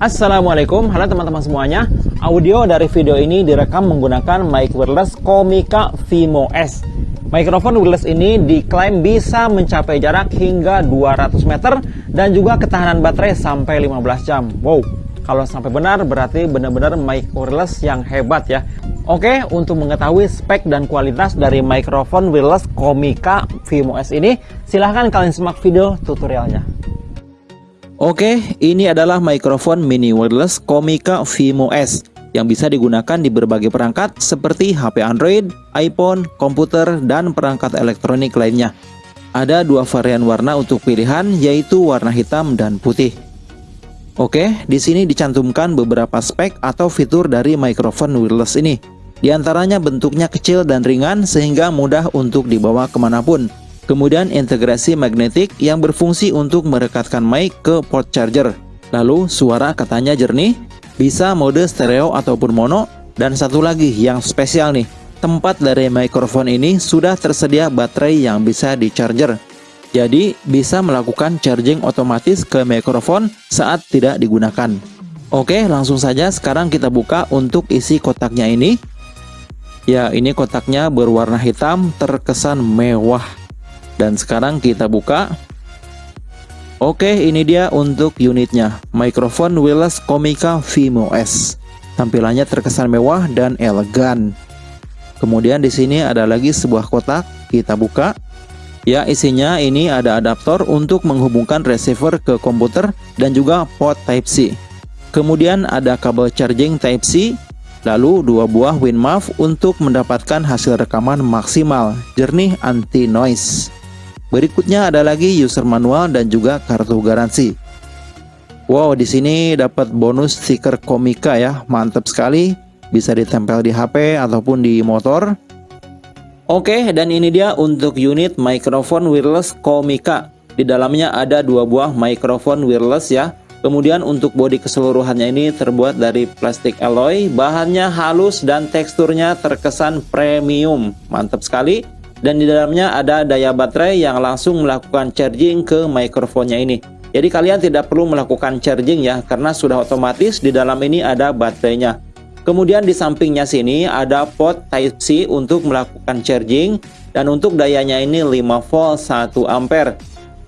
Assalamualaikum, halo teman-teman semuanya. Audio dari video ini direkam menggunakan mic wireless Komika Vimo S. Mikrofon wireless ini diklaim bisa mencapai jarak hingga 200 meter Dan juga ketahanan baterai sampai 15 jam. Wow, kalau sampai benar berarti benar-benar mic wireless yang hebat ya. Oke, untuk mengetahui spek dan kualitas dari mikrofon wireless Komika Vimo S ini Silahkan kalian simak video tutorialnya Oke, ini adalah mikrofon mini wireless Komika Vimo S yang bisa digunakan di berbagai perangkat seperti HP Android, iPhone, komputer, dan perangkat elektronik lainnya. Ada dua varian warna untuk pilihan yaitu warna hitam dan putih. Oke, di sini dicantumkan beberapa spek atau fitur dari mikrofon wireless ini. Di antaranya bentuknya kecil dan ringan sehingga mudah untuk dibawa ke mana pun. Kemudian integrasi magnetik yang berfungsi untuk merekatkan mic ke port charger. Lalu suara katanya jernih, bisa mode stereo ataupun mono, dan satu lagi yang spesial nih, tempat dari mikrofon ini sudah tersedia baterai yang bisa di charger. Jadi bisa melakukan charging otomatis ke mikrofon saat tidak digunakan. Oke langsung saja sekarang kita buka untuk isi kotaknya ini. Ya ini kotaknya berwarna hitam terkesan mewah dan sekarang kita buka. Oke, ini dia untuk unitnya. Microphone wireless Komika Vimo S. Tampilannya terkesan mewah dan elegan. Kemudian di sini ada lagi sebuah kotak, kita buka. Ya, isinya ini ada adaptor untuk menghubungkan receiver ke komputer dan juga port Type-C. Kemudian ada kabel charging Type-C, lalu dua buah WinMAV untuk mendapatkan hasil rekaman maksimal, jernih anti-noise. Berikutnya ada lagi user manual dan juga kartu garansi. Wow, di sini dapat bonus stiker komika ya, mantap sekali. Bisa ditempel di HP ataupun di motor. Oke, dan ini dia untuk unit microphone wireless komika. Di dalamnya ada dua buah microphone wireless ya. Kemudian untuk bodi keseluruhannya ini terbuat dari plastik alloy, bahannya halus dan teksturnya terkesan premium. Mantap sekali dan di dalamnya ada daya baterai yang langsung melakukan charging ke mikrofonnya ini. Jadi kalian tidak perlu melakukan charging ya karena sudah otomatis di dalam ini ada baterainya. Kemudian di sampingnya sini ada port Type-C untuk melakukan charging dan untuk dayanya ini 5 volt 1 ampere.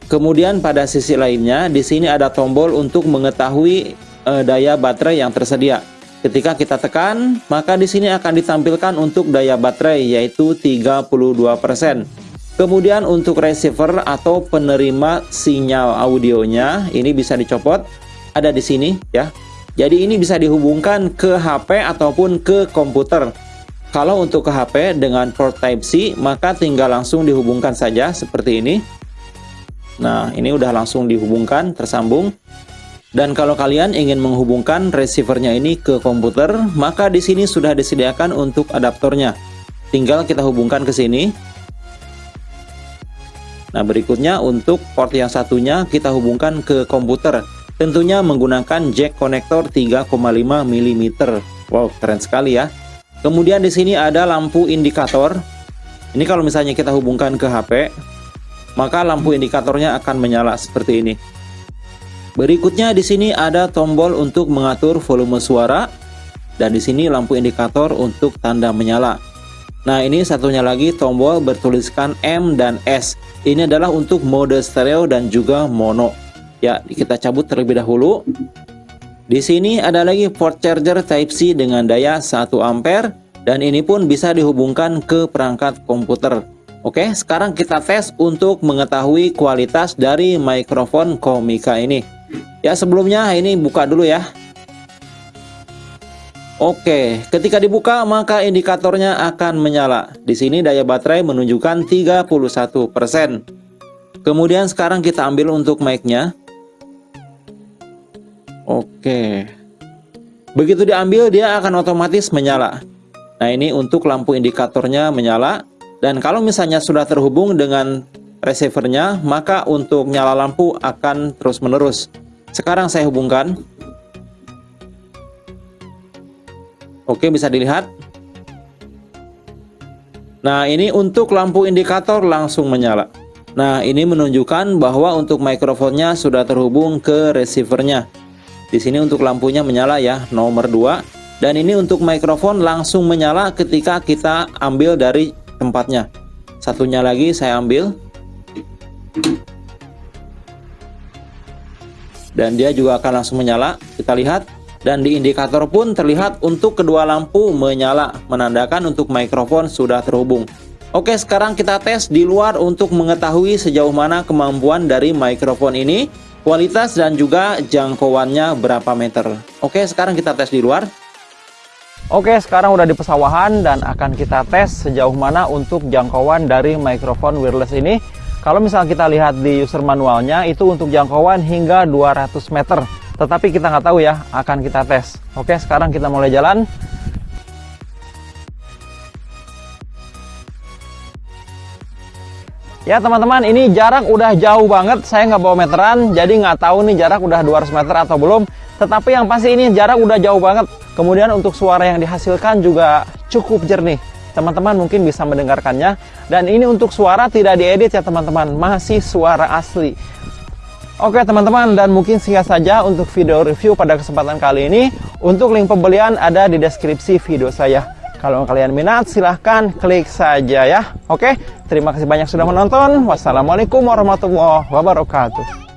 Kemudian pada sisi lainnya di sini ada tombol untuk mengetahui uh, daya baterai yang tersedia. Ketika kita tekan, maka di sini akan ditampilkan untuk daya baterai yaitu 32%. Kemudian untuk receiver atau penerima sinyal audionya ini bisa dicopot ada di sini ya. Jadi ini bisa dihubungkan ke HP ataupun ke komputer. Kalau untuk ke HP dengan port Type-C maka tinggal langsung dihubungkan saja seperti ini. Nah, ini udah langsung dihubungkan, tersambung. Dan kalau kalian ingin menghubungkan receivernya ini ke komputer, maka di sini sudah disediakan untuk adaptornya. Tinggal kita hubungkan ke sini. Nah, berikutnya untuk port yang satunya kita hubungkan ke komputer. Tentunya menggunakan jack konektor 3,5 mm. Wow, keren sekali ya. Kemudian di sini ada lampu indikator. Ini kalau misalnya kita hubungkan ke HP, maka lampu indikatornya akan menyala seperti ini. Berikutnya di sini ada tombol untuk mengatur volume suara dan di sini lampu indikator untuk tanda menyala. Nah, ini satunya lagi tombol bertuliskan M dan S. Ini adalah untuk mode stereo dan juga mono. Ya, kita cabut terlebih dahulu. Di sini ada lagi port charger Type-C dengan daya 1 ampere dan ini pun bisa dihubungkan ke perangkat komputer. Oke, sekarang kita tes untuk mengetahui kualitas dari mikrofon Komika ini. Ya sebelumnya ini buka dulu ya. Oke, ketika dibuka maka indikatornya akan menyala. Di sini daya baterai menunjukkan 31%. Kemudian sekarang kita ambil untuk mic-nya. Oke. Begitu diambil dia akan otomatis menyala. Nah, ini untuk lampu indikatornya menyala dan kalau misalnya sudah terhubung dengan receivernya, maka untuk nyala lampu akan terus-menerus. Sekarang saya hubungkan. Oke, bisa dilihat. Nah, ini untuk lampu indikator langsung menyala. Nah, ini menunjukkan bahwa untuk mikrofonnya sudah terhubung ke receivernya. Di sini untuk lampunya menyala ya, nomor 2. Dan ini untuk mikrofon langsung menyala ketika kita ambil dari tempatnya. Satunya lagi saya ambil. Dan dia juga akan langsung menyala. Kita lihat. Dan di indikator pun terlihat untuk kedua lampu menyala, menandakan untuk mikrofon sudah terhubung. Oke, sekarang kita tes di luar untuk mengetahui sejauh mana kemampuan dari mikrofon ini kualitas dan juga jangkauannya berapa meter. Oke, sekarang kita tes di luar. Oke, sekarang udah di pesawahan dan akan kita tes sejauh mana untuk jangkauan dari mikrofon wireless ini. Kalau misalnya kita lihat di user manualnya, itu untuk jangkauan hingga 200 meter. Tetapi kita nggak tahu ya, akan kita tes. Oke, sekarang kita mulai jalan. Ya teman-teman, ini jarak udah jauh banget. Saya nggak bawa meteran, jadi nggak tahu nih jarak udah 200 meter atau belum. Tetapi yang pasti ini jarak udah jauh banget. Kemudian untuk suara yang dihasilkan juga cukup jernih. Teman-teman mungkin bisa mendengarkannya. Dan ini untuk suara tidak diedit ya teman-teman, masih suara asli. Oke teman-teman, dan mungkin singkat saja untuk video review pada kesempatan kali ini. Untuk link pembelian ada di deskripsi video saya. Kalau kalian minat, silahkan klik saja ya. Oke, terima kasih banyak sudah menonton. Wassalamualaikum warahmatullahi wabarakatuh.